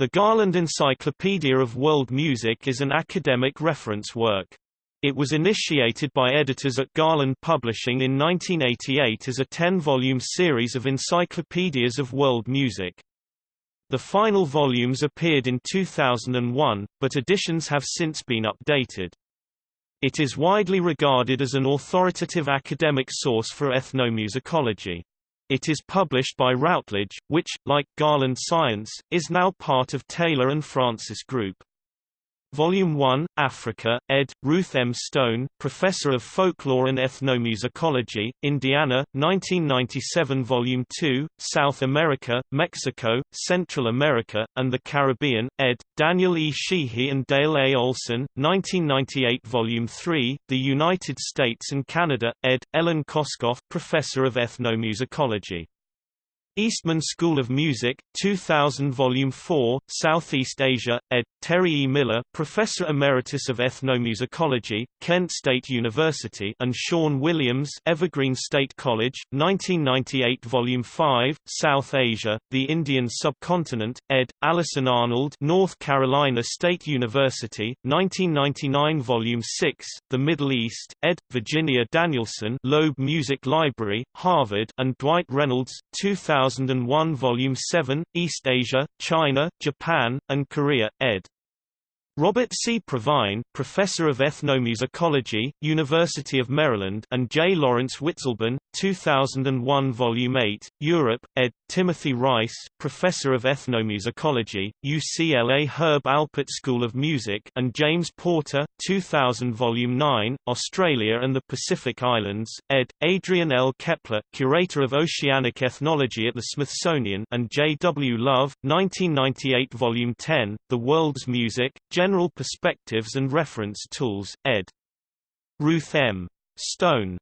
The Garland Encyclopedia of World Music is an academic reference work. It was initiated by editors at Garland Publishing in 1988 as a 10-volume series of encyclopedias of world music. The final volumes appeared in 2001, but editions have since been updated. It is widely regarded as an authoritative academic source for ethnomusicology. It is published by Routledge, which, like Garland Science, is now part of Taylor and Francis Group. Volume 1, Africa, ed. Ruth M. Stone, Professor of Folklore and Ethnomusicology, Indiana, 1997 Volume 2, South America, Mexico, Central America, and the Caribbean, ed. Daniel E. Sheehy and Dale A. Olsen, 1998 Volume 3, The United States and Canada, ed. Ellen Koskoff, Professor of Ethnomusicology. Eastman School of Music, 2000 Volume 4, Southeast Asia, ed. Terry E. Miller, Professor Emeritus of Ethnomusicology, Kent State University and Sean Williams Evergreen State College, 1998 Volume 5, South Asia, The Indian Subcontinent, ed. Alison Arnold North Carolina State University, 1999 Volume 6, The Middle East, ed. Virginia Danielson Loeb Music Library, Harvard and Dwight Reynolds, 2000 2001 Volume 7, East Asia, China, Japan, and Korea, ed. Robert C. Provine, Professor of Ethnomusicology, University of Maryland and J. Lawrence Witzleben, 2001 Volume 8, Europe, ed. Timothy Rice, Professor of Ethnomusicology, UCLA Herb Alpert School of Music and James Porter, 2000 Volume 9, Australia and the Pacific Islands, ed. Adrienne L. Kaeppler, Curator of Oceanic Ethnology at the Smithsonian and J. W. Love, 1998 Volume 10, The World's Music, General Perspectives and Reference Tools, ed. Ruth M. Stone